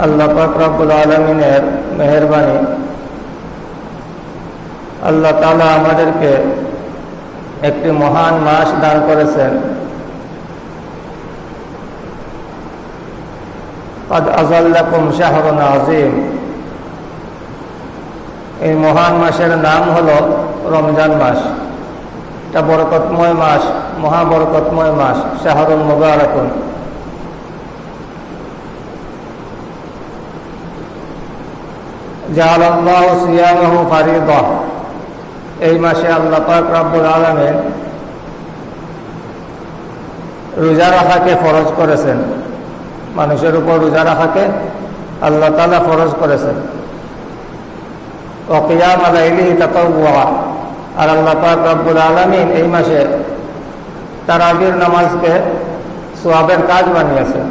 আল্লাহ রব্বুল আলমিনের মেহরবানি। আল্লাহ তালা আমাদেরকে একটি মহান মাস দান করেছেন। আজাল্লাকুম শাহরুন আজিম এই মহান মাসের নাম হল রমজান মাস। এটা বরকতময় মাস, মহাবরকতময় মাস শাহরুল মুবারকুন। এই মাসে আল্লাহ পাক আলমেন রোজা রাখাকে ফরজ করেছেন। মানুষের উপর রোজা রাখাকে আল্লাহ তালা ফরজ করেছেন। অকিয়াম আলাইলি তাতাওয়া আর আল্লাহ পাক রাব্বুল আলমিন এই মাসে তারাবির নামাজকে সোয়াবের কাজ বানিয়েছেন।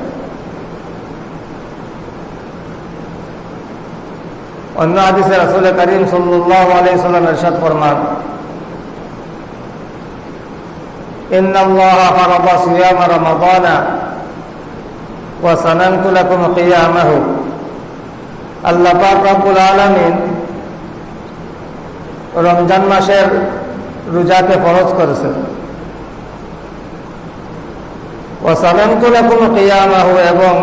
অন্য হাদিসে রাসুল করিম সাল্লাহ আলাইসাল্লাম এরশাদ ফরমান إن الله فرض صيام رمضان وسننت لكم قيامه আল্লাহ পাক রব্বুল আলামিন রমজান মাসের রোজাকে ফরজ করেছেন ওয়াসালামতু লাকুম কিয়ামাহু এবং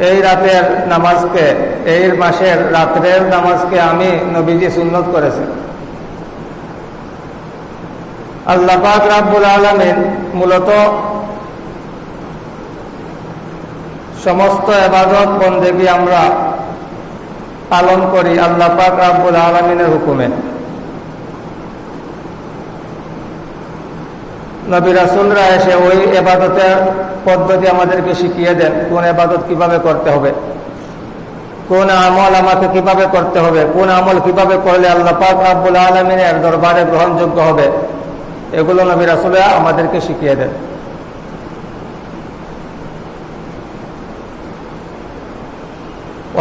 এই রাতের নামাজকে, এই মাসের রাত্রের নামাজকে আমি নবীজি সুন্নত করেছি আল্লাহ পাক রাব্বুল আলমিন মূলত সমস্ত এবাদত বন্দেগী আমরা পালন করি আল্লাহ পাক রাব্বুল আলমিনের হুকুমে। নবী রাসুলরা এসে ওই এবাদতের পদ্ধতি আমাদেরকে শিখিয়ে দেন, কোন এবাদত কীভাবে করতে হবে, কোন আমল আমাকে কীভাবে করতে হবে, কোন আমল কীভাবে করলে আল্লাহ পাক আব্বুল আলমিনের দরবারে গ্রহণযোগ্য হবে, এগুলো নবী রাসুলরা আমাদেরকে শিখিয়ে দেন।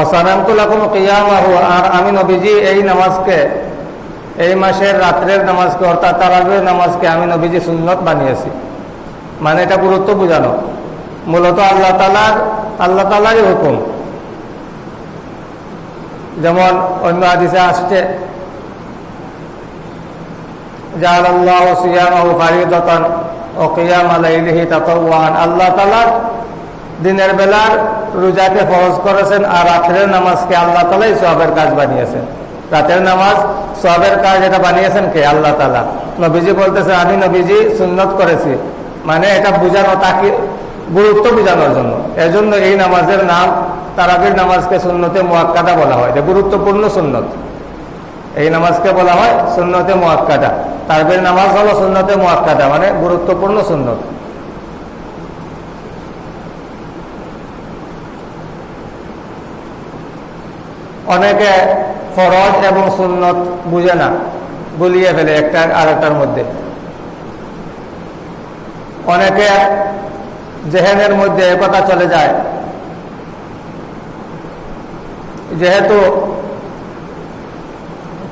ওসানামতুল্লাহ কিয়ামাহু, আর আমি নবীজি এই নামাজকে এই মাসের রাত্রের নামাজকে, অর্থাৎ তারাবের নামাজকে আমি নবীজি সুন্নত বানিয়েছি। মানে এটা গুরুত্ব বোঝানো। মূলত আল্লাহ তালার আল্লাহ তালারই হুকুম। যেমন অন্য আদিসে আসছে জাল আল্লাহ সিয়ামাহু ফারিদতান ও কিয়াম আলাইহি তাতাওয়ান। আল্লাহ তালার দিনের বেলার রোজাকে ফরজ করেছেন আর রাত্রের নামাজকে আল্লাহ তালাই সবের কাজ বানিয়েছেন। রাতের নামাজ, সবের কাজ এটা বানিয়েছেন কে? আল্লাহ তালা নবীজি বলতেছে, আমি নবীজি সুন্নত করেছি। মানে এটা বুঝানো, তাকে গুরুত্ব বোঝানোর জন্য। এজন্য এই নামাজের নাম তারাবির নামাজকে সুন্নতে মোয়াক্কাদা বলা হয়। এটা গুরুত্বপূর্ণ সুন্নত। এই নামাজকে বলা হয় সুন্নতে মোয়াক্কাদা। তারাবির নামাজ হলো সুন্নতে মোয়াক্কাদা মানে গুরুত্বপূর্ণ সুন্নত। অনেকে ফরজ এবং সুন্নত বুঝে না, গুলিয়ে ফেলে একটা আর একটার মধ্যে। অনেকে জেহেনের মধ্যে একথা চলে যায়। যেহেতু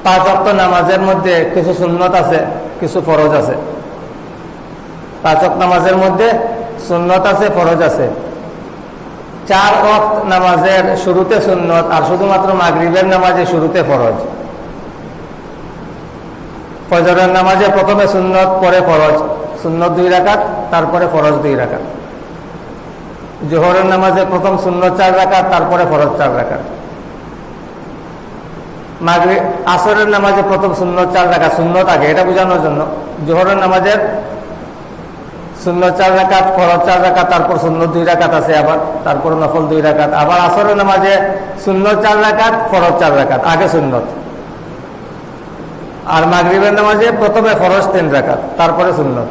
পাঁচ অক্ট নামাজের মধ্যে কিছু সুন্নত আছে, কিছু ফরজ আছে। পাঁচ অক্ট নামাজের মধ্যে সুন্নত আছে, ফরজ আছে। চার অক্ট নামাজের শুরুতে সুন্নত আর শুধুমাত্র মাগরিবের নামাজে শুরুতে ফরজ। ফজরের নামাজে প্রথমে সুন্নত, পরে ফরজ। সুন্নত দুই রাকাত, তারপরে ফরজ দুই রাকাত। জোহরের নামাজে প্রথম সুন্নত চার রাকাত, তারপরে ফরজ চার রাকাত। মাগরি আসরের নামাজে প্রথম সুন্নত চার রাকাত। সুন্নত আগে, এটা বোঝানোর জন্য। জোহরের নামাজের শূন্য চার রাকাত, ফরজ চার রাকাত, তারপর শূন্য দুই রাকাত আছে আবার, তারপর নফল দুই রাকাত। আবার আসরের নামাজে শূন্য চার রাকাত, ফরজ চার রাকাত, আগে সুন্নত। আর মাগরিবের নামাজে প্রথমে ফরজ তিন রাকাত, তারপরে সুন্নত।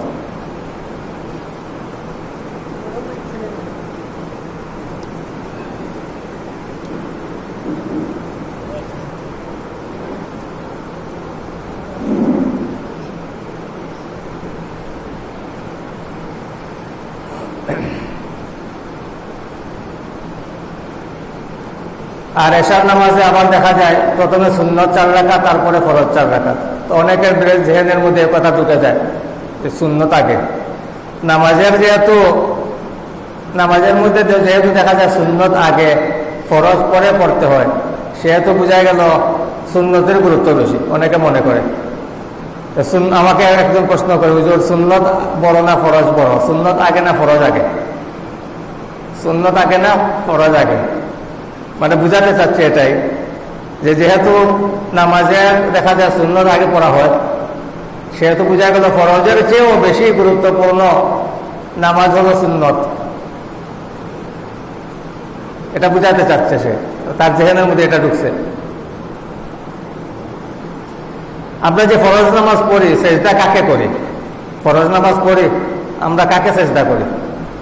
আর এশার নামাজে আবার দেখা যায়, প্রথমে সুন্নত চার রাখা তারপরে ফরজ চার রাখা তো অনেকের জেহেনের মধ্যে কথা ঢুকে যায় যে শূন্যত আগে। নামাজের যেহেতু, নামাজের মধ্যে যেহেতু দেখা যায় সুন্নত আগে, ফরজ পরে পড়তে হয়, সেহেতু বোঝা গেল সুন্নতের গুরুত্ব বেশি, অনেকে মনে করে। আমাকে একজন প্রশ্ন করে, হুজুর, সুন্নত বড় না ফরজ বড়? সুন্নত আগে না ফরজ আগে? সুন্নত আগে না ফরজ আগে? মানে বুঝাতে চাচ্ছি এটাই, যে যেহেতু নামাজে দেখা যায় সুন্নত আগে পড়া হয়, সেহেতু বোঝা গেল ফরজের চেয়েও বেশি গুরুত্বপূর্ণ নামাজ হলো সুন্নত। এটা বুঝাতে চাচ্ছে সে, তার জেহেনের মধ্যে এটা ঢুকছে। আমরা যে ফরজ নামাজ পড়ি, সেজদা কাকে করি? ফরজ নামাজ পড়ি, আমরা কাকে সেজদা করি?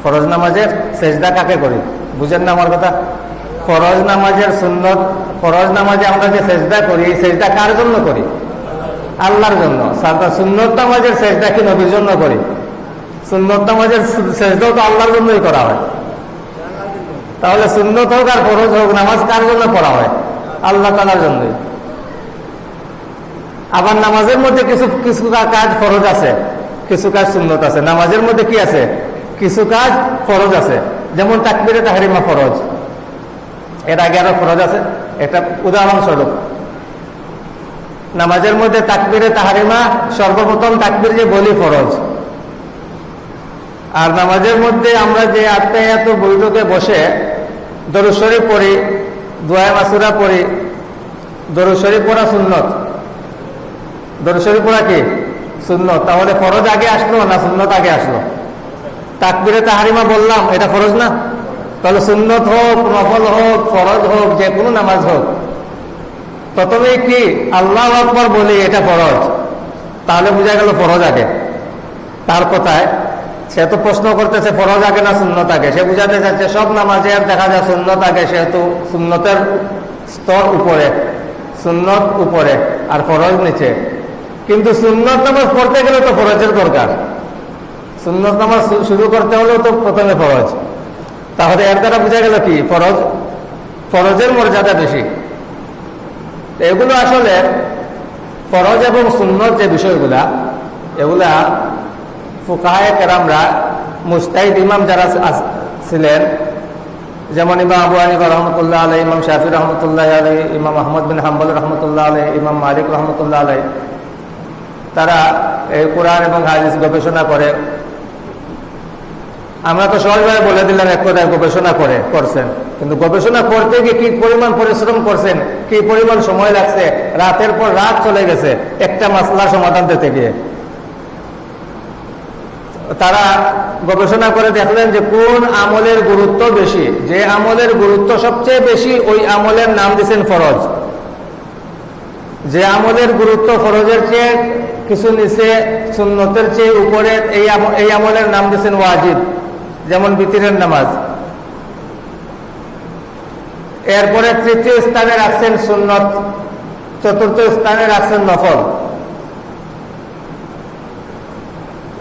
ফরজ নামাজের সেজদা কাকে করি? বুঝেন না আমার কথা? ফরজ নামাজের সুন্নত, ফরজ নামাজে আমরা যে সেজদা করি, এই সেজদা কার জন্য করি? আল্লাহর জন্য। সাদা সুন্নত নামাজের সেজদা কি নবীর জন্য করি? সুন্নত নামাজের সেজদাও তো আল্লাহর জন্যই করা হয়। তাহলে সুন্নত হোক আর ফরজ হোক, নামাজ কার জন্য পড়া হয়? আল্লাহ তালার জন্যই। আবার নামাজের মধ্যে কিছু কিছু কাজ ফরজ আছে, কিছু কাজ সুন্নত আছে। নামাজের মধ্যে কি আছে? কিছু কাজ ফরজ আছে। যেমন তাকবিরে তাহারিমা ফরজ। এর আগে আরও ফরজ আছে। একটা উদাহরণস্বরূপ, নামাজের মধ্যে তাকবিরে তাহারিমা, সর্বপ্রথম তাকবির যে বলি ফরজ। আর নামাজের মধ্যে আমরা যে আত্মায়াত বৈঠকে বসে দরুশরী পড়ি, দোয়া মাসুরা পড়ি দরুশরী পড়া সুন্নত। দরুশরী পড়া কি? সুন্নত। তাহলে ফরজ আগে আসলো না সুন্নত আগে আসলো? তাকবিরে তাহারিমা বললাম, এটা ফরজ না? তাহলে সুন্নত হোক, নফল হোক, ফরজ হোক, যে কোনো নামাজ হোক। প্রথমে কি আল্লাহ আকবর বলি, এটা ফরজ। তাহলে বোঝা গেল ফরজ আগে। তার কথায়, সে তো প্রশ্ন করতেছে, ফরজ আগে না সুন্নত আগে? সে বুঝাতে চাচ্ছে, সব নামাজে আর দেখা যায় সুন্নত আগে, সেহেতু সুন্নতের স্তর উপরে, সুন্নত উপরে, আর ফরজ নিচে। কিন্তু সুন্নত নামাজ পড়তে গেলে তো ফরজের দরকার। সুন্নত নামাজ শুরু করতে হলেও তো প্রথমে ফরজ। তাহলে এর দ্বারা বোঝা গেল কি? ফরজ, ফরজের মর্যাদা বেশি। এগুলো আসলে ফরজ এবং সুন্নত যে বিষয়গুলা, এগুলা ফুকাহায় কেরামরা মুস্তাহিদ ইমাম যারা ছিলেন, যেমন ইমাম আবু আনিবা রহমতুল্লাহ আলাই ইমাম শাফি রহমতুল্লাহ আলাই ইমাম আহমদ বিন হাম্বল রহমতুল্লাহ আলাই ইমাম মালিক রহমতুল্লাহ আলাই তারা এই কোরআন এবং হাদিস গবেষণা করে। আমরা তো সহজভাবে বলে দিলাম এক কথায় গবেষণা করে, করছেন। কিন্তু গবেষণা করতে গিয়ে কি পরিমাণ পরিশ্রম করছেন, কি পরিমাণ সময় লাগছে, রাতের পর রাত চলে গেছে, একটা মাসলা সমাধান দিতে গিয়ে। তারা গবেষণা করে দেখলেন যে কোন আমলের গুরুত্ব বেশি, যে আমলের গুরুত্ব সবচেয়ে বেশি ওই আমলের নাম দিয়েছেন ফরজ। যে আমলের গুরুত্ব ফরজের চেয়ে কিছু নিচে সুন্নতের চেয়ে উপরে এই আম- এই আমলের নাম দিয়েছেন ওয়াজিব। যেমন বিতিরের নামাজ। এরপরে তৃতীয় স্থানে রাখছেন সুন্নত, চতুর্থ স্থানে রাখছেন নফল।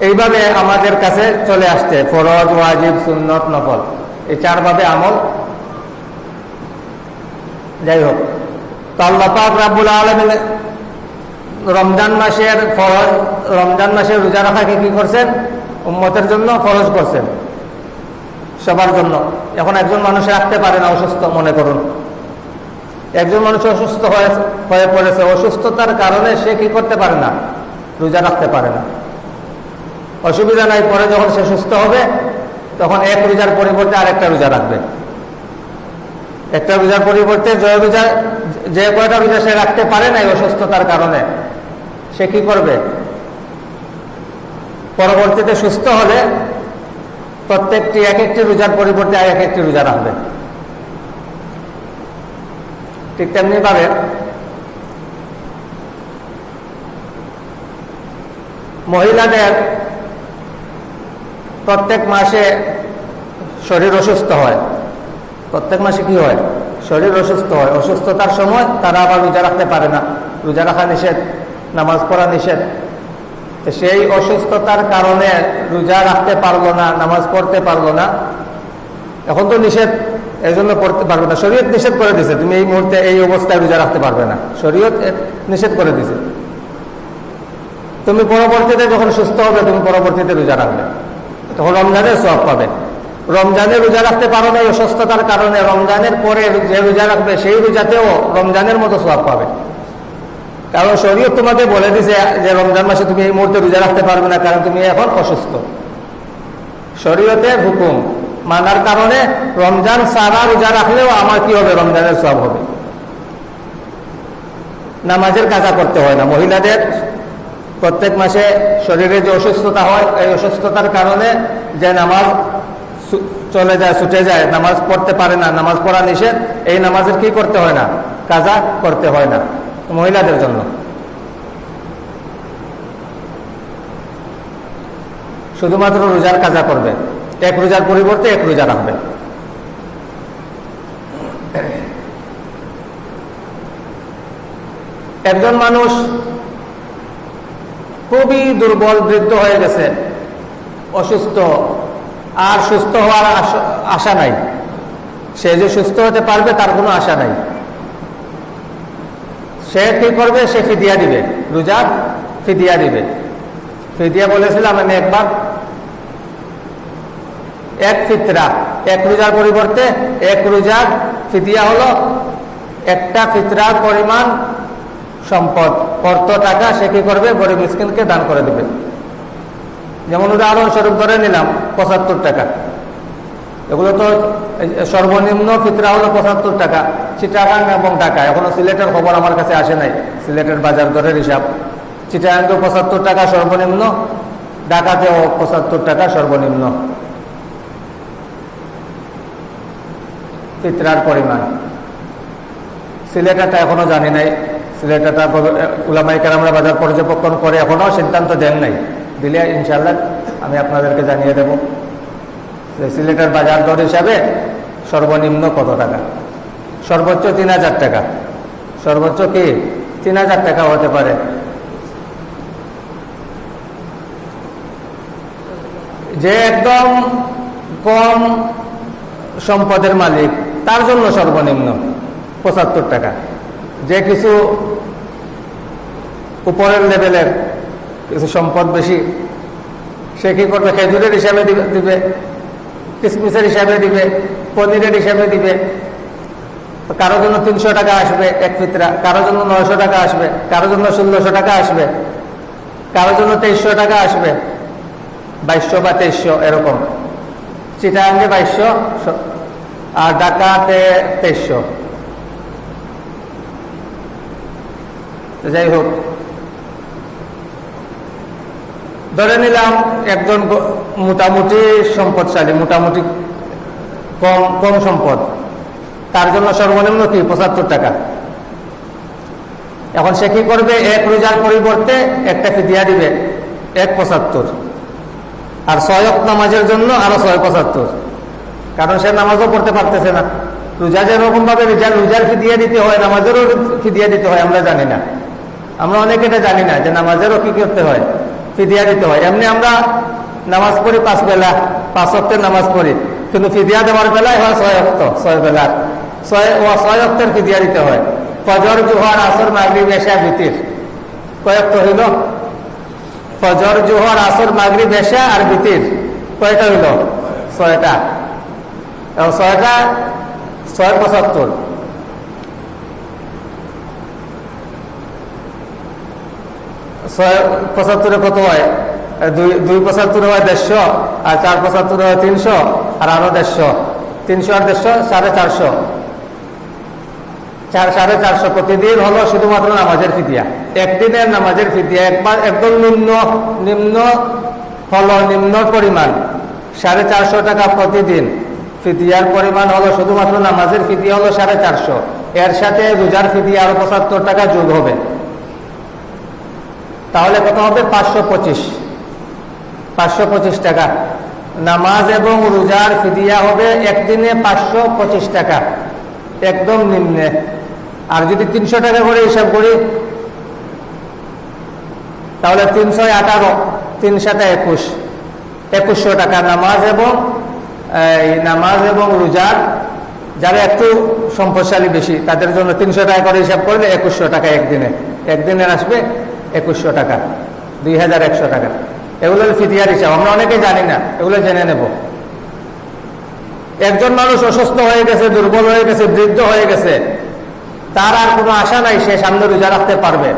এইভাবে আমাদের কাছে চলে আসছে, ফরজ, ওয়াজিব, সুন্নত, নফল। এই চারভাবে আমল। যাই হোক, তো পাক আলমিন রমজান মাসের ফরজ, রমজান মাসের রোজা রাখাকে কি করছেন? উম্মতের জন্য ফরজ করছেন। সবার জন্য। এখন একজন মানুষ রাখতে পারে না অসুস্থ, মনে করুন। একজন মানুষ অসুস্থ হয়ে পড়েছে, অসুস্থতার কারণে সে কি করতে পারে না? রোজা রাখতে পারে না। অসুবিধা নাই, পরে যখন সে সুস্থ হবে, তখন এক রোজার পরিবর্তে আরেকটা রোজা রাখবে। একটা রোজার পরিবর্তে জয় রোজা, যে কয়টা রোজা সে রাখতে পারে না অসুস্থতার কারণে, সে কি করবে? পরবর্তীতে সুস্থ হলে প্রত্যেকটি এক একটি রোজার পরিবর্তে আর এক একটি রোজা রাখবে। ঠিক তেমনি ভাবে মহিলাদের প্রত্যেক মাসে শরীর অসুস্থ হয়। প্রত্যেক মাসে কি হয়? শরীর অসুস্থ হয়। অসুস্থতার সময় তারা আবার রোজা রাখতে পারে না। রোজা রাখা নিষেধ, নামাজ পড়া নিষেধ। সেই অসুস্থতার কারণে রোজা রাখতে পারল না, নামাজ পড়তে পারল না। এখন তো নিষেধ এই জন্য পড়তে পারবে না। শরীয়ত নিষেধ করে দিছে, তুমি এই মুহূর্তে এই অবস্থায় রোজা রাখতে পারবে না। শরীয়ত নিষেধ করে দিছে। তুমি পরবর্তীতে যখন সুস্থ হবে, তুমি পরবর্তীতে রোজা রাখবে। তখন রমজানের সব পাবে। রমজানে রোজা রাখতে পারো না অসুস্থতার কারণে, রমজানের পরে যে রোজা রাখবে, সেই রোজাতেও রমজানের মতো সব পাবে। কারণ শরীর তোমাকে বলে দিছে যে রমজান মাসে তুমি এই মুহূর্তে রোজা রাখতে পারবে না, কারণ তুমি এখন অসুস্থ। শরীয়তের হুকুম মানার কারণে রমজান সারা রোজা রাখলেও আমার কি হবে? রমজানের সব হবে। নামাজের কাজা করতে হয় না। মহিলাদের প্রত্যেক মাসে শরীরে যে অসুস্থতা হয়, এই অসুস্থতার কারণে যে নামাজ চলে যায়, ছুটে যায়, নামাজ পড়তে পারে না, নামাজ পড়া নিষেধ, এই নামাজের কি করতে হয় না? কাজা করতে হয় না। মহিলাদের জন্য। শুধুমাত্র রোজার কাজা করবে। এক রোজার পরিবর্তে এক রোজা রাখবে। একজন মানুষ খুবই দুর্বল, বৃদ্ধ হয়ে গেছে, অসুস্থ, আর সুস্থ হওয়ার আশ- নাই। সে যে সুস্থ হতে পারবে তার কোনো আশা নাই। সে কি করবে? সে ফিদিয়া দিবে। রোজা ফিদিয়া দিবে। ফিদিয়া বলেছিলাম আমি একবার। এক ফিতরা, এক রোজার পরিবর্তে এক রোজার ফিদিয়া হলো একটা ফিতরার পরিমাণ সম্পদ। অর্থ, টাকা সে কি করবে? গরিব মিসকিনকে দান করে দেবে। যেমন উদাহরণস্বরূপ ধরে নিলাম, পঁচাত্তর টাকা। এগুলো তো সর্বনিম্ন ফিতরা হলো পঁচাত্তর টাকা, চিটাগাং এবং টাকা এখনও সিলেটের খবর আমার কাছে আসে নাই, সিলেটের বাজার দরের হিসাব। চিটাগাঙ্গে পঁচাত্তর টাকা সর্বনিম্ন, ঢাকাতেও পঁচাত্তর টাকা সর্বনিম্ন। ফিতরার পরিমাণ। সিলেটাটা এখনও জানি নাই। সিলেটাটা উলামাই কারামরা বাজার পর্যবেক্ষণ করে এখনও সিদ্ধান্ত দেন নাই। দিলে ইনশাল্লাহ আমি আপনাদেরকে জানিয়ে দেব। সিলেটের বাজার দর হিসাবে সর্বনিম্ন কত টাকা? সর্বোচ্চ তিন হাজার টাকা। সর্বোচ্চ কি? তিন হাজার টাকা হতে পারে। যে একদম কম সম্পদের মালিক, তার জন্য সর্বনিম্ন পঁচাত্তর টাকা। যে কিছু উপরের লেভেলের কিছু সম্পদ বেশি, সে কি করবে? খেজুরের হিসাবে দিবে- কিসমিসের হিসাবে দিবে, পনিরের হিসাবে দিবে। তো কারোর জন্য তিনশো টাকা আসবে এক ফিতরা, কারোর জন্য নয়শো টাকা আসবে কারও জন্য ষোলোশো টাকা আসবে কারও জন্য তেইশশো টাকা আসবে। বাইশশো বা তেইশশো এরকম। চিটাঙ্গে বাইশশো আর ঢাকাতে তেইশশো। যাই হোক ধরে নিলাম একজন মোটামুটি সম্পদশালী, মোটামুটি কম কম সম্পদ। তার জন্য সর্বনিম্ন কি? পঁচাত্তর টাকা। এখন সে কি করবে? এক রোজার পরিবর্তে একটা ফিদিয়া দিবে, এক পঁচাত্তর। আর ছয়ক নামাজের জন্য আরও ছয় পঁচাত্তর। কারণ সে নামাজও পড়তে পারতেছে না। রোজা যেরকম ভাবে রোজার রোজার ফিদিয়া দিতে হয়, নামাজেরও ফিদিয়া দিতে হয়, আমরা জানি না। আমরা অনেকে এটা জানি না যে নামাজেরও কি করতে হয়। ফিদিয়া দিতে হয়। এমনি আমরা নামাজ পড়ি পাঁচ বেলা, পাঁচ অক্টের নামাজ পড়ি। কিন্তু ফিদিয়া দেওয়ার বেলায় হয় ছয় অক্ট ছয় বেলার ছয় ছয় অক্টের ফিদিয়া দিতে হয়। ফজর, জোহর, আসর, মাগরিব, এশা, বিতির। কয়েক তো হইল। ফজর, জোহর, আসর, মাগরিব, এশা আর বিতির। কয়টা হইল? ছয়টা। ছয়টা ছয় পঁচাত্তর। ছয় পঁচাত্তরে কত হয়? দুই দুই পঁচাত্তরে হয় দেড়শো, আর চার পঁচাত্তরে হয় তিনশো, আর আরও দেড়শো। তিনশো আর দেড়শো, সাড়ে চারশো। চার, সাড়ে চারশো প্রতিদিন হলো শুধুমাত্র নামাজের ফিদিয়া। একদিনের নামাজের ফিদিয়া, একবার একদম নিম্ন নিম্ন হলো নিম্ন পরিমাণ। সাড়ে চারশো টাকা প্রতিদিন। ফিদিয়ার পরিমাণ হলো শুধুমাত্র নামাজের ফিদিয়া হলো সাড়ে চারশো। এর সাথে রোজার ফিদিয়া আরও পঁচাত্তর টাকা যোগ হবে। তাহলে কত হবে? পাঁচশো পঁচিশ। পাঁচশো পঁচিশ টাকা। নামাজ এবং রোজার ফিদিয়া হবে একদিনে পাঁচশো পঁচিশ টাকা। একদম নিম্নে। আর যদি তিনশো টাকা করে হিসাব করি, তাহলে তিনশো আঠারো তিন সাথে একুশ। একুশশো টাকা নামাজ এবং নামাজ এবং রোজার, যারা একটু সম্পদশালী বেশি, তাদের জন্য তিনশো টাকা করে হিসাব করলে একুশশো টাকা একদিনে। একদিনের আসবে একুশশো টাকা, দুই হাজার একশো টাকা। এগুলো হলো ফিদিয়ার হিসাব আমরা অনেকে জানি না, এগুলো জেনে নেব। একজন মানুষ অসুস্থ হয়ে গেছে, দুর্বল হয়ে গেছে, বৃদ্ধ হয়ে গেছে, তার আর কোনো আশা নাই সে সামনে রোজা রাখতে পারবে।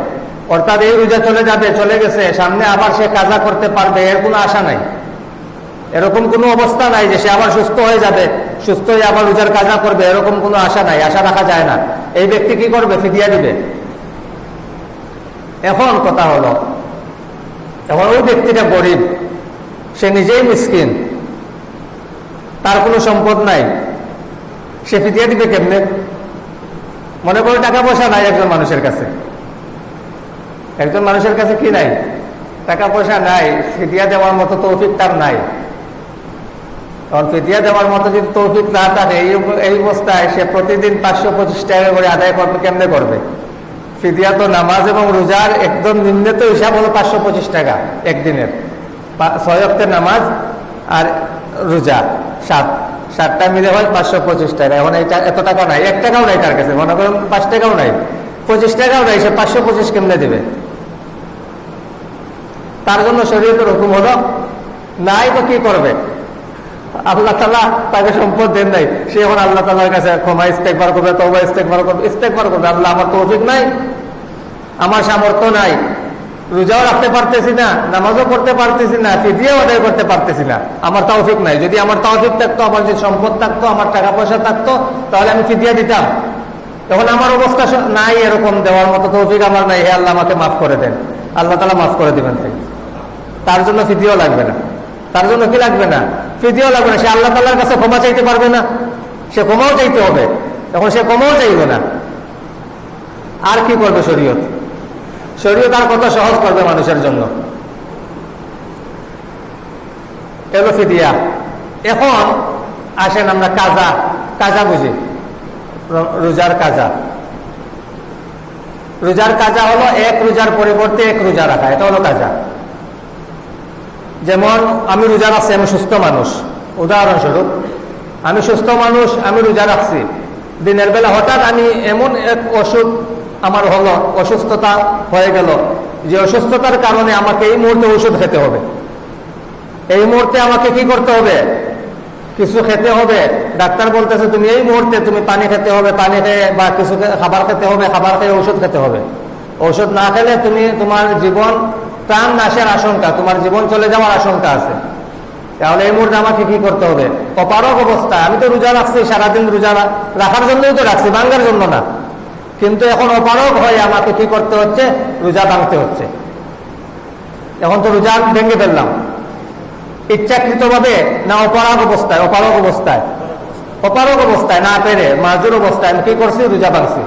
অর্থাৎ এই রোজা চলে যাবে, চলে গেছে, সামনে আবার সে কাজা করতে পারবে, এর কোনো আশা নাই। এরকম কোনো অবস্থা নাই যে সে আবার সুস্থ হয়ে যাবে, সুস্থ হয়ে আবার রোজার কাজা করবে, এরকম কোনো আশা নাই, আশা রাখা যায় না। এই ব্যক্তি কি করবে? ফিদিয়া দিবে। এখন কথা হলো, এখন ওই ব্যক্তিটা গরিব, সে নিজেই মিসকিন, তার কোনো সম্পদ নাই, সে ফিদিয়া দিবে কেমনে? মনে করো টাকা পয়সা নাই একজন মানুষের কাছে। একজন মানুষের কাছে কি নাই? টাকা পয়সা নাই, ফিদিয়া দেওয়ার মতো তৌফিক তার নাই। কারণ ফিদিয়া দেওয়ার মতো যদি তৌফিক না থাকে এই অবস্থায় সে প্রতিদিন পাঁচশো পঁচিশ টাকা করে আদায় করবে, কেমনে করবে? ফিদিয়া তো নামাজ এবং রোজার একদম নিম্নত হিসাব হলো পাঁচশো পঁচিশ টাকা একদিনের। ছয় অক্টের নামাজ আর রোজা, সাত। সাতটা মিলে হয় পাঁচশো পঁচিশ টাকা। এখন এইটা এত টাকা নাই, এক টাকাও নাই তার কাছে। মনে করেন পাঁচ টাকাও নাই। পঁচিশ টাকাও নাই, সে পাঁচশো পঁচিশ কেমনে দেবে? তার জন্য শরীরের হুকুম হলো, নাই তো কি করবে? আল্লাহ তালা তাকে সম্পদ দেন নাই। সে এখন আল্লাহ তালার কাছে ক্ষমা ইস্তেকবার করবে তবা ইস্তেকবার করবে ইস্তেকবার করবে। আল্লাহ আমার তৌফিক নাই, আমার সামর্থ্য নাই, রোজাও রাখতে পারতেছি না, নামাজও করতে পারতেছি না ফিদিয়াও আদায় করতে পারতেছি না। আমার তৌফিক নাই। যদি আমার তৌফিক থাকতো, আমার যদি সম্পদ থাকতো, আমার টাকা পয়সা থাকতো, তাহলে আমি ফিদিয়া দিতাম। তখন আমার অবস্থা নাই এরকম দেওয়ার মতো তৌফিক আমার নাই। হে আল্লাহ, আমাকে মাফ করে দেন। আল্লাহ তালা মাফ করে দিবেন তার জন্য ফিদিও লাগবে না। তার জন্য কি লাগবে না? ফিদিও লাগবে না। সে আল্লাহ তাল্লার কাছে ক্ষমা চাইতে পারবে না। সে ক্ষমাও চাইতে হবে। তখন সে ক্ষমাও চাইবে না। আর কি করবে শরীয়ত? শরীয়ত আর কত সহজ করবে মানুষের জন্য? এলো ফিদিয়া। এখন আসেন আমরা কাজা। কাজা বুঝি। রোজার কাজা। রোজার কাজা হলো এক রোজার পরিবর্তে এক রোজা রাখা। এটা হলো কাজা। যেমন, আমি রোজা রাখছি, আমি সুস্থ মানুষ। উদাহরণস্বরূপ, আমি সুস্থ মানুষ, আমি রোজা রাখছি। দিনের বেলা হঠাৎ আমি এমন এক অসুখ আমার হলো অসুস্থতা হয়ে গেল। যে অসুস্থতার কারণে আমাকে এই মুহূর্তে ওষুধ খেতে হবে। এই মুহূর্তে আমাকে কি করতে হবে? কিছু খেতে হবে। ডাক্তার বলতেছে, তুমি এই মুহূর্তে তুমি পানি খেতে হবে, পানি খেয়ে বা কিছু খাবার খেতে হবে, খাবার খেয়ে ওষুধ খেতে হবে। ওষুধ না খেলে তুমি তোমার জীবন প্রাণ নাশের আশঙ্কা, তোমার জীবন চলে যাওয়ার আশঙ্কা আছে। তাহলে এই মুহূর্তে আমাকে কি করতে হবে? অপারক অবস্থা আমি তো রোজা রাখছি, সারাদিন রোজা রাখার জন্যই তো রাখছি, ভাঙ্গার জন্য না। কিন্তু এখন অপারক হয়ে আমাকে কি করতে হচ্ছে? রোজা ভাঙতে হচ্ছে। এখন তো রোজা ভেঙে ফেললাম। ইচ্ছাকৃত ভাবে না অপারক অবস্থায় অপারক অবস্থায়। অপারক অবস্থায় না পেরে, মাজুর অবস্থায় আমি কি করছি? রোজা ভাঙছি।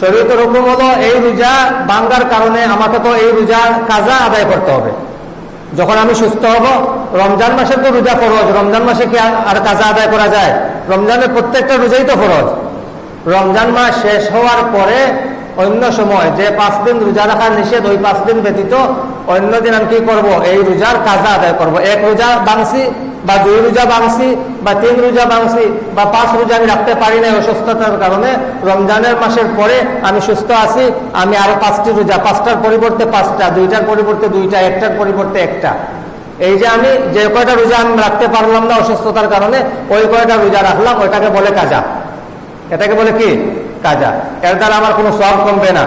শরীরের হুকুম হলো এই রোজা ভাঙ্গার কারণে আমাকে তো এই রোজা কাজা আদায় করতে হবে। যখন আমি সুস্থ হব, রমজান মাসে তো রোজা ফরজ, রমজান মাসে কি আর কাজা আদায় করা যায়? রমজানের প্রত্যেকটা রোজাই তো ফরজ। রমজান মাস শেষ হওয়ার পরে অন্য সময় যে পাঁচ দিন রোজা রাখার নিষেধ, ওই পাঁচ দিন ব্যতীত অন্য দিন আমি কি করব? এই রোজার কাজা আদায় করব। এক রোজা বাংসি বা দুই রোজা বাংসি বা তিন রোজা বাংসি বা পাঁচ রোজা আমি রাখতে পারি না অসুস্থতার কারণে, রমজানের মাসের পরে আমি সুস্থ আছি, আমি আরও পাঁচটি রোজা, পাঁচটার পরিবর্তে পাঁচটা, দুইটার পরিবর্তে দুইটা, একটার পরিবর্তে একটা। এই যে আমি যে কয়টা রোজা আমি রাখতে পারলাম না অসুস্থতার কারণে, ওই কয়টা রোজা রাখলাম, ওইটাকে বলে কাজা। এটাকে বলে কি? কাজা। এর দ্বারা আমার কোনো সব কমবে না।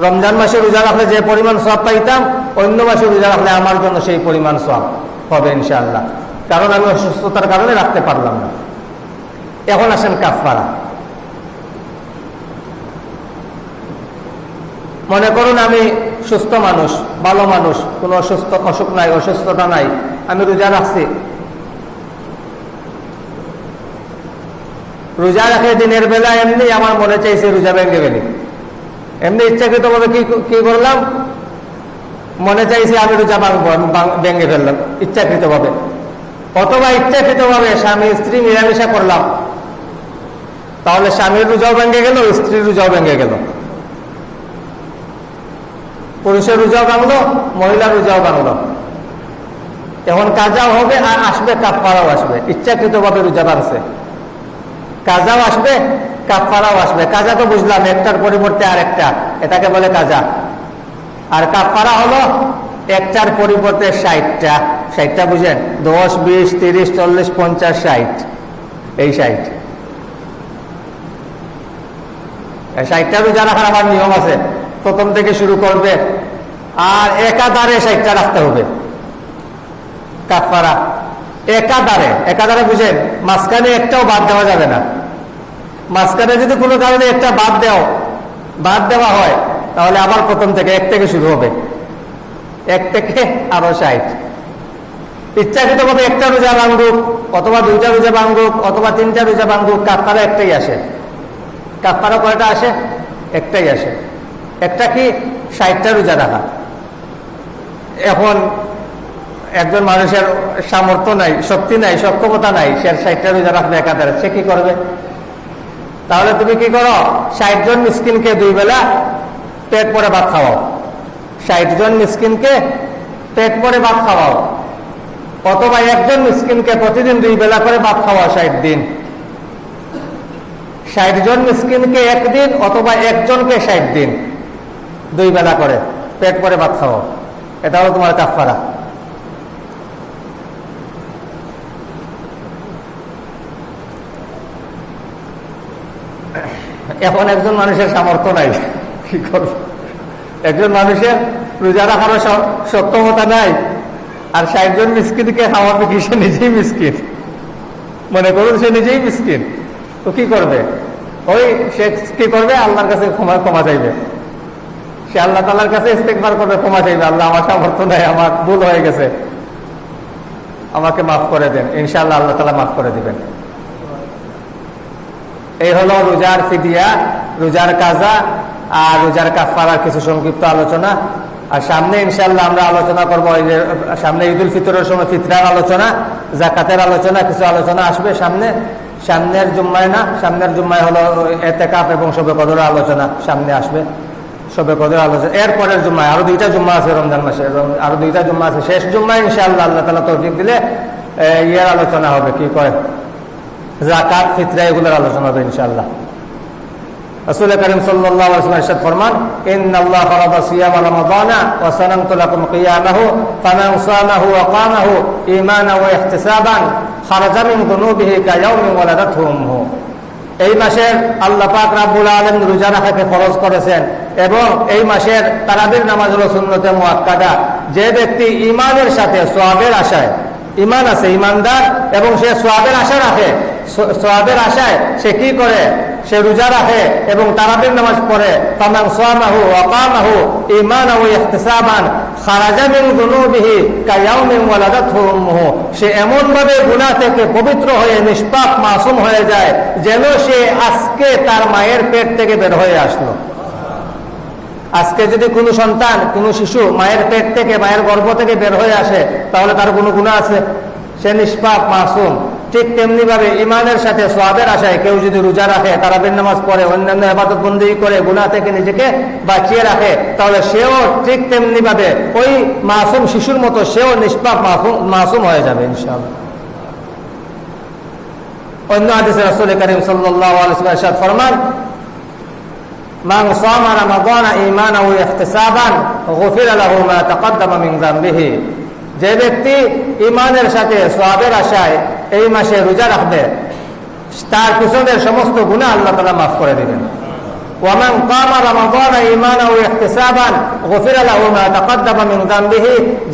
রমজান মাসে রোজা রাখলে যে পরিমাণ সব পাইতাম, অন্য মাসে রোজা রাখলে আমার জন্য সেই পরিমাণ সব হবে ইনশাআল্লাহ। কারণ আমি অসুস্থতার কারণে রাখতে পারলাম না। এখন আসেন কাফারা মনে করুন আমি সুস্থ মানুষ, ভালো মানুষ, কোনো অসুস্থ অসুখ নাই, অসুস্থতা নাই, আমি রোজা রাখছি। রোজা রাখে দিনের বেলা এমনি আমার মনে চাইছে রোজা ভেঙে গেলি এমনি ইচ্ছাকৃত ভাবে কি কি করলাম? মনে চাইছে আমি রোজা ভাঙবো ভেঙে ফেললাম ইচ্ছাকৃত ভাবে অথবা ইচ্ছাকৃত ভাবে স্বামী স্ত্রী মিলামিশা করলাম, তাহলে স্বামীর রোজাও ভেঙে গেল, স্ত্রীর রোজাও ভেঙে গেল। পুরুষের রোজাও ভাঙলো, মহিলার রোজাও ভাঙলো। এখন কাজাও হবে আর আসবে কাপড়াও আসবে। ইচ্ছাকৃত ভাবে রোজা ভাঙছে কাজাও আসবে কাফারাও আসবে। কাজা তো বুঝলাম, একটার পরিবর্তে আর একটা এটাকে বলে কাজা। আর কাফারা হলো একটার পরিবর্তে ষাটটা। ষাটটা বুঝেন দশ, বিশ, তিরিশ, চল্লিশ, পঞ্চাশ, ষাট। এই ষাট। নিয়ম আছে, প্রথম থেকে শুরু করবে। আর একাধারে ষাটটা রাখতে হবে। একাধারে। একাধারে বুঝেন, মাঝখানে একটাও বাদ দেওয়া যাবে না। মাঝখানে যদি কোনো কারণে একটা বাদ দেওয়া বাদ দেওয়া হয়, তাহলে আবার প্রথম থেকে এক থেকে শুরু হবে। এক থেকে আরও ষাট। ইচ্ছাকৃত ভাবে একটা রোজা ভাঙ্গুক অথবা দুইটা রোজা ভাঙ্গুক অথবা তিনটা রোজা ভাঙ্গুক কাপ্তারা একটাই আসে। কাপ্তারা কয়টা আসে? একটাই আসে। একটা কি? ষাটটা রোজা রাখা। এখন একজন মানুষের সামর্থ্য নাই, শক্তি নাই, সক্ষমতা নাই, সে ষাটটা রোজা রাখবে একাধারে। সে কি করবে? তাহলে তুমি কি করো? ষাট জন মিসকিনকে দুই বেলা পেট পরে ভাত খাওয়াও। ষাট জন মিসকিনকে পেট পরে ভাত খাওয়াও। অথবা একজন মিসকিনকে প্রতিদিন দুই বেলা করে ভাত খাওয়া ষাট দিন। ষাট জন মিসকিনকে একদিন অথবা একজনকে ষাট দিন দুই বেলা করে পেট পরে ভাত খাওয়া এটা হলো তোমার কাফারা এখন একজন মানুষের সামর্থ্য নাই, কি করবে? একজন মানুষের রোজা রাখারও সক্ষমতা নাই। আর ষাট জন মিসকিনকে খাওয়াবে কি? সে নিজেই মিসকিন। মনে করুন সে নিজেই মিসকিন। তো কি করবে? ওই সে কি করবে? আল্লাহর কাছে ক্ষমা ক্ষমা চাইবে। সে আল্লাহ তালার কাছে ইস্তেকবার করবে, ক্ষমা চাইবে। আল্লাহ আমার সামর্থ্য নাই, আমার ভুল হয়ে গেছে। আমাকে মাফ করে দেন। ইনশাআল্লাহ আল্লাহ তালা মাফ করে দিবেন। এই হলো রোজার ফিদিয়া, রোজার কাজা আর রোজার কাফারার কিছু সংক্ষিপ্ত আলোচনা। আর সামনে ইনশাল্লাহ আমরা আলোচনা করব সামনে ঈদুল ফিতরের সময় ফিতরার আলোচনা, জাকাতের আলোচনা, কিছু আলোচনা আসবে সামনে। সামনের জুম্মায় না, সামনের জুম্মায় হলো এতে কাপ এবং সবে কদর আলোচনা সামনে আসবে। সবে কদর আলোচনা। এরপরের জুম্মায় আরও দুইটা জুম্মা আছে রমজান মাসে আরও দুইটা জুম্মা আছে। শেষ জুম্মায় ইনশাল্লাহ আল্লাহ তালা তৌফিক দিলে ইয়ের আলোচনা হবে কি কয়? জাকাত, ফিতরা, এগুলোর আলোচনা হবে ইনশাল্লাহ এই মাসের আল্লাহ পাক রাব্বুল আলামিন রোজা রাখাকে ফরজ করেছেন এবং এই মাসের তারাবির নামাজ হলো সুন্নতে মুআক্কাদা। যে ব্যক্তি ইমানের সাথে সওয়াবের আশায় ইমান আছে ইমানদার এবং সে সোয়াবের আশা রাখে সোয়াবের আশায় সে কি করে? সে রোজা রাখে এবং তারাবির নামাজ পড়ে। তামাম সোয়ামাহু অকামাহু ইমান ও ইহতিসাবান সে এমন ভাবে থেকে পবিত্র হয়ে নিষ্পাপ মাসুম হয়ে যায় যেন সে আজকে তার মায়ের পেট থেকে বের হয়ে আসলো। আজকে যদি কোনো সন্তান, কোনো শিশু মায়ের পেট থেকে, মায়ের গর্ভ থেকে বের হয়ে আসে, তাহলে তার কোনো গুণা আছে? সে নিষ্পাপ মাসুম। ঠিক তেমনি ভাবে ইমানের সাথে সোয়াবের আশায় কেউ যদি রোজা রাখে তারাবির নামাজ পড়ে অন্যান্য আবাদত বন্দি করে গুণা থেকে নিজেকে বাঁচিয়ে রাখে তাহলে সেও ঠিক তেমনি ভাবে ওই মাসুম শিশুর মতো সেও নিষ্পাপ মাসুম হয়ে যাবে ইনশাআল্লাহ অন্য আদেশে রসুল করিম সাল্লাহ ফরমান من صام رمضان ايمانا واحتسابا غفر له ما تقدم من ذنبه যে ব্যক্তি ইমানের সাথে সোয়াবের আশায় এই মাসে রোজা রাখবে, তার পিছনের সমস্ত গুণা আল্লাহ তালা মাফ করে দেবেন। ومن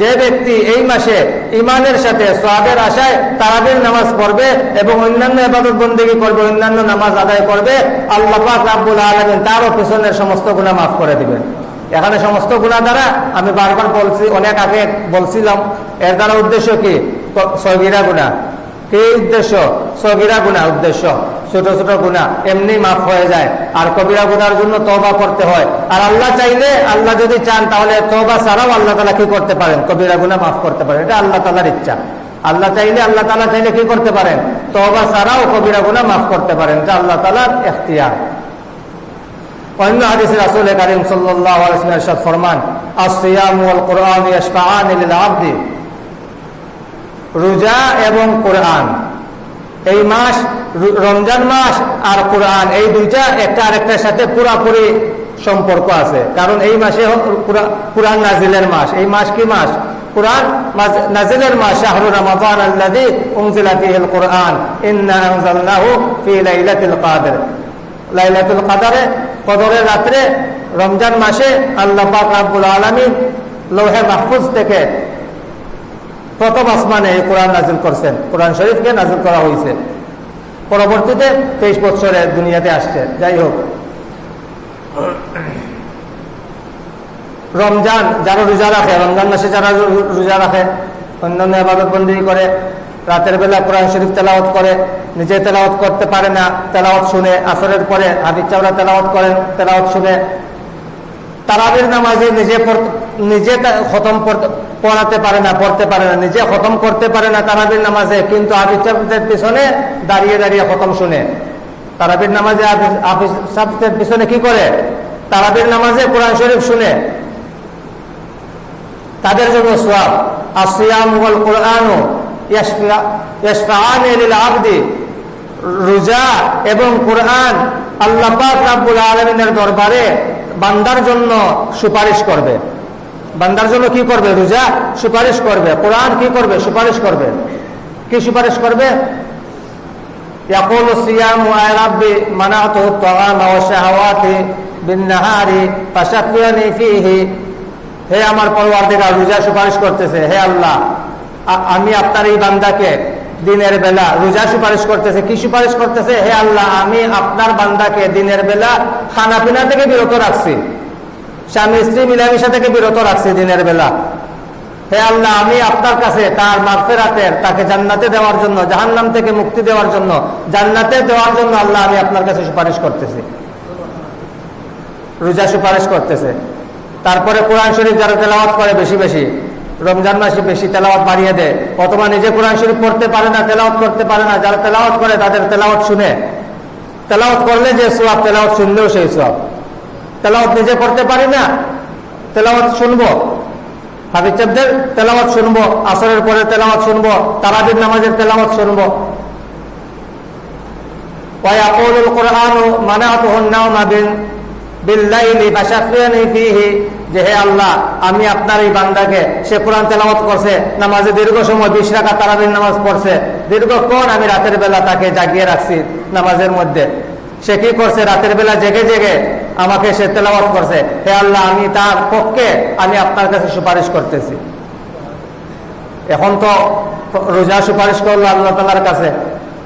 যে ব্যক্তি এই মাসে ইমানের সাথে সওয়াবের আশায় তারাবির নামাজ পড়বে এবং অন্যান্য ইবাদত বন্দী করবে, অন্যান্য নামাজ আদায় করবে, আল্লাহ পাক রাব্বুল তারও পিছনের সমস্ত গুনাহ মাফ করে দিবেন। এখানে সমস্ত গুণা দ্বারা আমি বারবার বলছি, অনেক আগে বলছিলাম, এর দ্বারা উদ্দেশ্য কি? সগিরা গুণা কি উদ্দেশ্য? সগিরা গুণা উদ্দেশ্য। ছোট ছোট গুণা। এমনি মাফ হয়ে যায়। আর কবিরা গুনার জন্য তবা করতে হয়। আর আল্লাহ চাইলে আল্লাহ যদি চান, তাহলে তবা ছাড়াও আল্লাহ তালা কি করতে পারেন? কবিরা গুণা মাফ করতে পারেন। এটা আল্লাহ তালার ইচ্ছা। আল্লাহ চাইলে আল্লাহ তালা চাইলে কি করতে পারেন? তবা ছাড়াও কবিরা গুণা মাফ করতে পারেন। এটা আল্লাহ তালার এখতিয়ার। অন্য হাদিসের রাসূল কারীম ওয়াসাল্লাম ফরমান, আস-সিয়াম ওয়াল কুরআন রোজা এবং কোরআন। এই মাস রমজান মাস আর কোরআন, এই দুইটা একটা আরেকটার সাথে পুরাপুরি সম্পর্ক আছে। কারণ এই মাসে কোরআন নাজিলের মাস। এই মাস কি মাস? কোরআন নাজিলের মা শাহরু কোরআন। রমজান মাসে আল্লাহ পাক রাব্বুল মাহফুজ থেকে প্রথম আসমানে এই কোরআন নাজিল করছেন। কোরআন শরীফকে নাজিল করা হয়েছে। পরবর্তীতে তেইশ বছরে দুনিয়াতে আসছে। যাই হোক। রমজান, যারা রোজা রাখে, রমজান মাসে যারা রোজা রাখে, অন্যান্য আবাদত বন্দী করে, রাতের বেলা কোরআন শরীফ তেলাওয়াত করে, নিজে তেলাওয়াত করতে পারে না, তেলাওয়াত শুনে, আসরের পরে হাবিজ চাওড়া তেলাওয়াত করেন, তেলাওয়াত শুনে তারাবির নামাজে নিজে নিজে খতম পড়াতে পারে না, পড়তে পারে না, নিজে খতম করতে পারে না তারাবির নামাজে, কিন্তু সাহেবদের পিছনে দাঁড়িয়ে দাঁড়িয়ে খতম শুনে। তারাবির নামাজে সাহেবদের পিছনে কি করে? তারাবির নামাজে কোরআন শরীফ শুনে। তাদের জন্য আসিয়াম ওয়াল কোরআনও আবদি রোজা এবং কোরআন আল্লাহ পাক রাব্বুল আলমিনের দরবারে বান্দার জন্য সুপারিশ করবে। বান্দার জন্য কি করবে রোজা? সুপারিশ করবে। কোরআন কি করবে? সুপারিশ করবে। কি সুপারিশ করবে? মানাত বিন্নাহারি, ফাশাফিয়ানি ফিহি। হে আমার পরওয়ারদিগার, রোজা সুপারিশ করতেছে। হে আল্লাহ আমি আপনার এই বান্দাকে দিনের বেলা রোজা সুপারিশ করতেছে, কি সুপারিশ করতেছে? হে আল্লাহ, আমি আপনার বান্দাকে দিনের বেলা খানা পিনা থেকে বিরত রাখছি। স্বামী, স্ত্রী মিলামিশা থেকে বিরত রাখছি দিনের বেলা। হে আল্লাহ, আমি আপনার কাছে তার মাগফেরাতের, তাকে জান্নাতে দেওয়ার জন্য, জাহান্নাম থেকে মুক্তি দেওয়ার জন্য, জান্নাতে দেওয়ার জন্য আল্লাহ আমি আপনার কাছে সুপারিশ করতেছি। রোজা সুপারিশ করতেছে। তারপরে কোরআন শরীফ যারা তেলাওয়াত করে বেশি বেশি রমজান মাসে বেশি তেলাওয়াত বাড়িয়ে দেয়। অথবা নিজে কোরআন শরীফ পড়তে পারে না, তেলাওয়াত করতে পারে না, যারা তেলাওয়াত করে তাদের তেলাওয়াত শুনে। তেলাওয়াত করলে যে সোয়াব তেলাওয়াত শুনলেও সেই সোয়াব তেলাওয়াত নিজে করতে পারি না, তেলাওয়াত শুনব। হাবিচাবদের তেলাওয়াত শুনব, আসরের পরে তেলাওয়াত শুনব, তারাবির নামাজের তেলাওয়াত শুনব। ওয়াই আকুল কোরআন মানা আতহন্না মাবিন বিল্লাইলি আমি আপনার এই বান্দাকে, সে কোরআন তেলাওয়াত করছে, নামাজে দীর্ঘ সময় বিশ রাখা তারাবির নামাজ পড়ছে, দীর্ঘক্ষণ আমি রাতের বেলা তাকে জাগিয়ে রাখছি নামাজের মধ্যে। সে কি করছে? রাতের বেলা জেগে জেগে আমাকে সে তেলাওয়াত করছে। হে আল্লাহ, আমি তার পক্ষে আমি আপনার কাছে সুপারিশ করতেছি। এখন তো রোজা সুপারিশ করল আল্লাহ তালার কাছে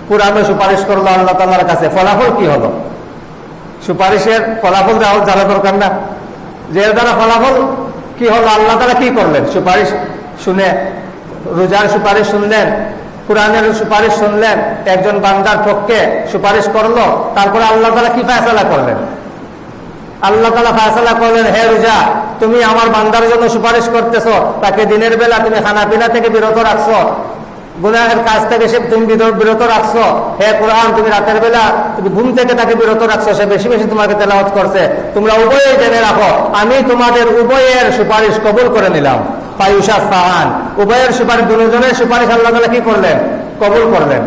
কোরআনে সুপারিশ করল আল্লাহ তালার কাছে। ফলাফল কি হলো? সুপারিশের ফলাফল জানা দরকার না। যে দ্বারা ফলাফল, কি হলো, আল্লাহ তারা কি করলেন? সুপারিশ শুনে, রোজার সুপারিশ শুনলেন, কোরআনের সুপারিশ শুনলেন, একজন বান্দার পক্ষে সুপারিশ করল, তারপরে আল্লাহ তালা কি ফেসলা করলেন? আল্লাহ তালা ফেসলা করলেন, হে রোজা, তুমি আমার বান্দার জন্য সুপারিশ করতেছ, তাকে দিনের বেলা তুমি খানা পিনা থেকে বিরত রাখছো গুনাহের কাজ থেকে সে তুমি বিরত রাখছো। হে কোরআন, তুমি রাতের বেলা তুমি ঘুম থেকে তাকে বিরত রাখছো, সে বেশি বেশি তোমাকে তেলাওয়াত করছে। তোমরা উভয়ে জেনে রাখো, আমি তোমাদের উভয়ের সুপারিশ কবুল করে নিলাম। পায়ুষা ফাহান উভয়ের সুপারিশ, দুজনের সুপারিশ আল্লাহ তালা কি করলেন? কবুল করলেন।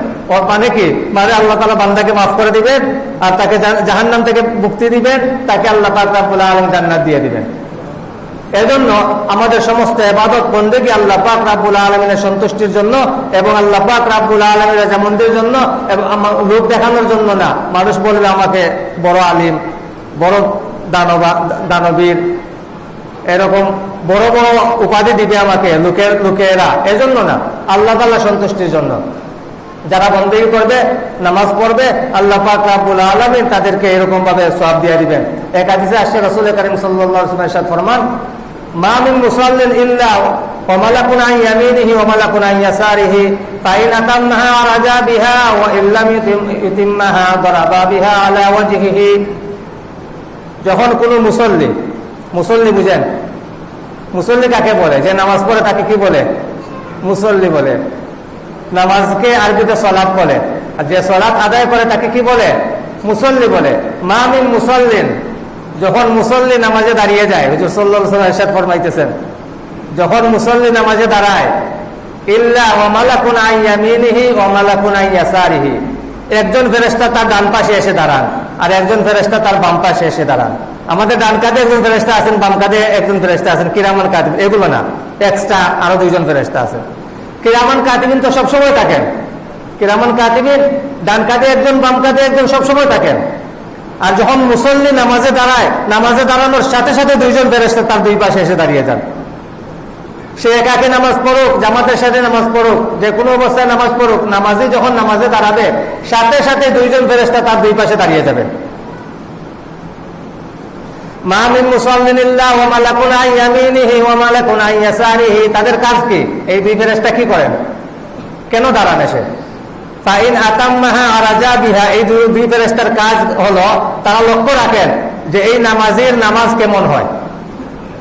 মানে কি? মানে আল্লাহ তালা বান্দাকে মাফ করে দিবেন আর তাকে জাহান্নাম থেকে মুক্তি দিবেন, তাকে আল্লাহ আলম জান্নাত দিয়ে দিবেন। এজন্য আমাদের সমস্ত এবাদত বন্দেগী আল্লাহ পাক রাব্বুল আলমিনের সন্তুষ্টির জন্য এবং আল্লাহ পাক রাব্বুল আলমিনের যেমনদের জন্য এবং লোক দেখানোর জন্য না। মানুষ বলবে আমাকে বড় আলিম, বড় দানবা, দানবীর, এরকম বড় বড় উপাধি দিবে আমাকে লোকের, লোকেরা। এজন্য না, আল্লাহ তাল্লাহ সন্তুষ্টির জন্য। যারা বন্দেগী করবে, নামাজ পড়বে, আল্লাহ পাক রাব্বুল আলমিন তাদেরকে এরকম ভাবে সব দিয়ে দিবেন। এক আদিসে আসছে রসুল করিম সাল্লাহ ফরমান মা মিন মুসাল্লিন ইল্লা وملك عن يمينه وملك عن يساره فإن أتمها رجا بها وإن لم يتمها ضرب بها على وجهه যখন কোন মুসল্লি মুসল্লি বুঝেন মুসল্লি কাকে বলে যে নামাজ পড়ে তাকে কি বলে মুসল্লি বলে নামাজকে আরবিতে সলাপ বলে আর যে সলাপ আদায় করে তাকে কি বলে মুসল্লি বলে মামিন মুসল্লিন যখন মুসল্লি নামাজে দাঁড়িয়ে যায়, হুজুর সাল্লাহ এরশাদ ফরমাইতেছেন, যখন মুসল্লি নামাজে দাঁড়ায়, ইল্লা ওমালাকুন আইয়ামিনিহি ওমালাকুন আইয়াসারিহি একজন ফেরেস্তা তার ডান পাশে এসে দাঁড়ান আর একজন ফেরেস্তা তার বাম পাশে এসে দাঁড়ান। আমাদের ডান কাঁধে একজন ফেরেস্তা আছেন, বাম কাঁধে একজন ফেরেস্তা আছেন কিরামান কাতিব, এগুলো না এক্সট্রা আরও দুইজন ফেরেস্তা আছেন। কিরামান কাতিবিন তো সবসময় থাকেন। কিরামান কাতিবিন ডান কাঁধে একজন, বাম কাঁধে একজন সবসময় থাকেন। আর যখন মুসল্লি নামাজে দাঁড়ায়, নামাজে দাঁড়ানোর সাথে সাথে দুইজন ফেরেস্তা তার দুই পাশে এসে দাঁড়িয়ে যান। সে একাকে নামাজ পড়ুক, জামাতের সাথে নামাজ পড়ুক, যে কোনো অবস্থায় নামাজ পড়ুক নামাজি যখন নামাজে দাঁড়াবে, সাথে সাথে দুইজন ফেরেস্তা তার দুই পাশে দাঁড়িয়ে যাবে তাদের কাজ কি? এই দুই ফেরেশতা কি করেন? কেন দাঁড়ান এসে? ফাইন আতাম্মাহা আরাজা বিহা, এই দুই ফেরেশতার কাজ হলো তারা লক্ষ্য রাখেন যে এই নামাজের নামাজ কেমন হয়।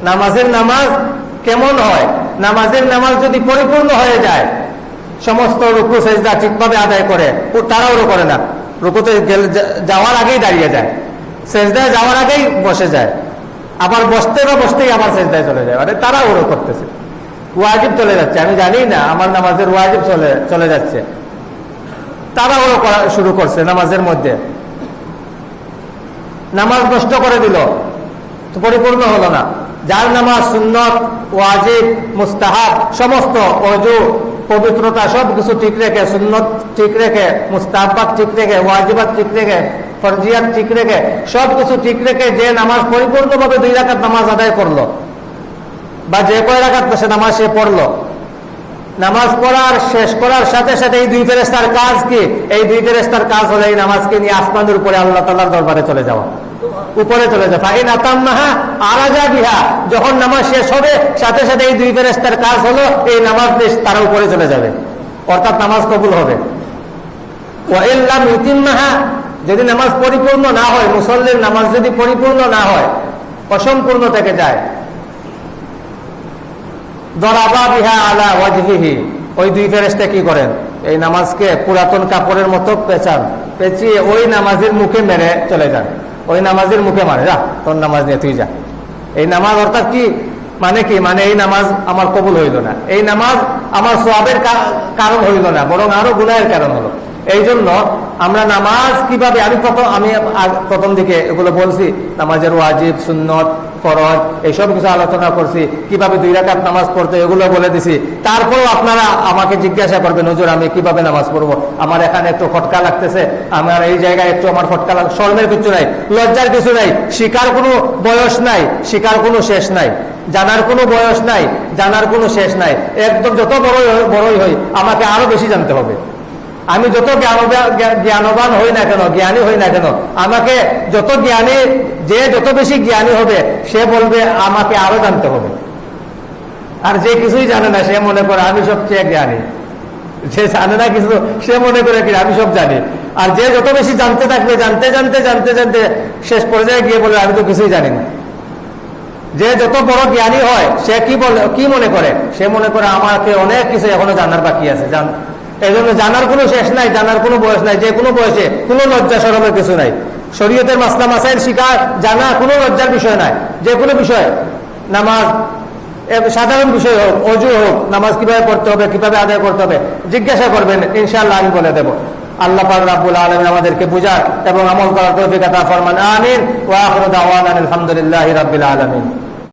নামাজের নামাজ কেমন হয়? নামাজের নামাজ যদি পরিপূর্ণ হয়ে যায়, সমস্ত রুকু, সেজদা ঠিকভাবে আদায় করে তাড়াহুড়ো করে না। রুকুতে যাওয়ার আগেই দাঁড়িয়ে যায়। সেজদায় যাওয়ার আগেই বসে যায়। আবার বসতে বা বসতেই আবার সেজদায় চলে যায়। মানে তাড়াহুড়ো করতেছে। ওয়াজিব চলে যাচ্ছে। আমি জানি না, আমার নামাজের ওয়াজিব চলে চলে যাচ্ছে। তাড়াহুড়ো করা শুরু করছে নামাজের মধ্যে। নামাজ নষ্ট করে দিল। পরিপূর্ণ হলো না। যার নামাজ সুন্নত, ওয়াজিব, মুস্তাহাব, সমস্ত অজু, পবিত্রতা সব কিছু ঠিক রেখে, সুন্নত ঠিক রেখে মুস্তাহাবাদ ঠিক রেখে ওয়াজিবাদ ঠিক রেখে, ফরজিয়াত ঠিক রেখে সব কিছু ঠিক রেখে যে নামাজ পরিপূর্ণভাবে দুই রাখাত নামাজ আদায় করল বা যে কয় রাখাত সে নামাজ সে পড়ল। নামাজ পড়ার, শেষ করার সাথে সাথে এই দুই ফেরেস্তার কাজ কি? এই দুই ফেরেস্তার কাজ হলো এই নামাজকে নিয়ে আসমানের উপরে আল্লাহ তাল্লাহর দরবারে চলে যাওয়া। উপরে চলে যায় ফাইন আতাম্মাহা আরাজা বিহা। যখন নামাজ শেষ হবে, সাথে সাথে এই দুই ফেরেস্তার কাজ হলো এই নামাজ তারা উপরে চলে যাবে। অর্থাৎ নামাজ কবুল হবে। ওয়াইল্লাম ইতিম্মাহা যদি নামাজ পরিপূর্ণ না হয়, মুসল্লির নামাজ যদি পরিপূর্ণ না হয়, অসম্পূর্ণ থেকে যায়। দরাবা বিহা আলা ওয়াজহিহি। ওই দুই ফেরেশতা কি করেন? এই নামাজকে পুরাতন কাপড়ের মতো পেঁচান। পেঁচিয়ে ওই নামাজের মুখে মেরে চলে যান। ওই নামাজের মুখে মারে, যা, তোর নামাজ নিয়ে তুই যা। এই নামাজ অর্থাৎ কি? মানে কি? মানে এই নামাজ আমার কবুল হইল না। এই নামাজ আমার সোয়াবের কারণ হইল না, বরং আরও গুনাহের কারণ হলো। এই জন্য আমরা নামাজ কীভাবে আমি প্রথম আমি প্রথম দিকে এগুলো বলছি, নামাজের ওয়াজিব, সুন্নত ফরজ এইসব কিছু আলোচনা করছি, কীভাবে দুই রাকাত নামাজ পড়তে, এগুলো বলে দিছি। তারপরও আপনারা আমাকে জিজ্ঞাসা করবেন, হুজুর, আমি কীভাবে নামাজ পড়ব? আমার এখানে একটু খটকা লাগতেছে, আমার এই জায়গায় একটু আমার খটকা লাগ, শর্মের কিছু নাই, লজ্জার কিছু নাই, শিকার কোনো বয়স নাই, শিকার কোনো শেষ নাই, জানার কোনো বয়স নাই, জানার কোনো শেষ নাই, একদম যত বড়ই বড়ই হই, আমাকে আরও বেশি জানতে হবে। আমি যত জ্ঞানবা- জ্ঞানবান হই না কেন, জ্ঞানী হই না কেন, আমাকে যত জ্ঞানী, যে যত বেশি জ্ঞানী হবে, সে বলবে, আমাকে আরও জানতে হবে। আর যে কিছুই জানে না, সে মনে করে, আমি সবচেয়ে জ্ঞানী। যে জানে না কিছু, সে মনে করে, কি, আমি সব জানি। আর যে যত বেশি জানতে থাকবে, জানতে জানতে জানতে জানতে, শেষ পর্যায়ে গিয়ে বলে আমি তো কিছুই জানি না। যে যত বড় জ্ঞানী হয়, সে কি বলে কি মনে করে? সে মনে করে, আমাকে অনেক কিছু এখনও জানার বাকি আছে, জান এই জন্য জানার কোনো শেষ নাই, জানার কোনো বয়স নাই, যে কোনো বয়সে কোনো লজ্জা সরমের কিছু নাই। শরীয়তের মাসলা মাসাইল শিকার, জানা কোনো লজ্জার বিষয় নাই। যে কোনো বিষয়, নামাজ সাধারণ বিষয় হোক, অজু হোক, নামাজ কীভাবে পড়তে হবে, কীভাবে আদায় করতে হবে, জিজ্ঞাসা করবেন, ইনশাআল্লাহ আমি বলে দেবো। আল্লাহ পাক রাব্বুল আলামিন আমাদেরকে বুঝার এবং আমল করার তৌফিক আতা ফরমান। আমিন। ওয়া আখিরু দাওয়ানা আলহামদুলিল্লাহি রাব্বিল আলামিন।